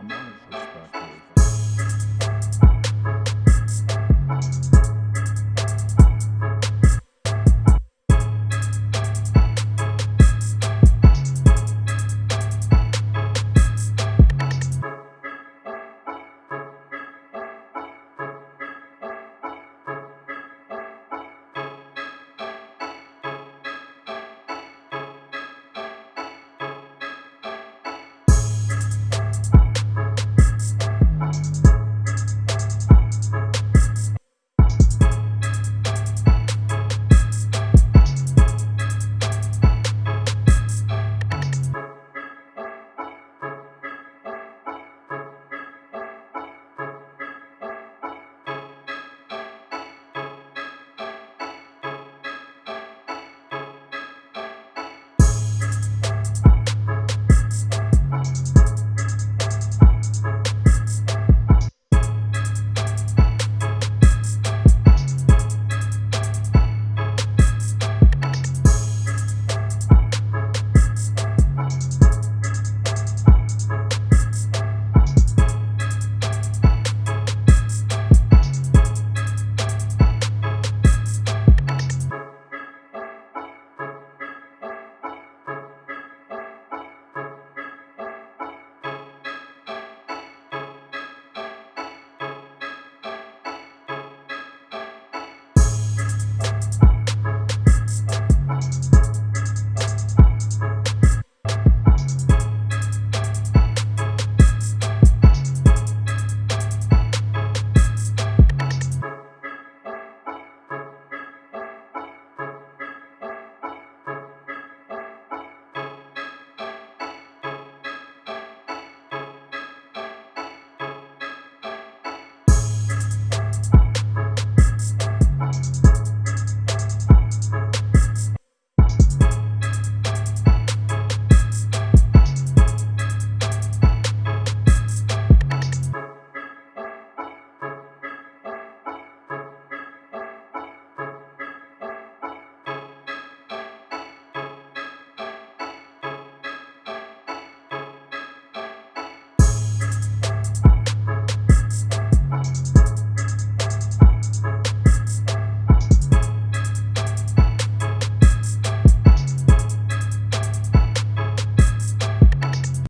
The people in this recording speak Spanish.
mucho.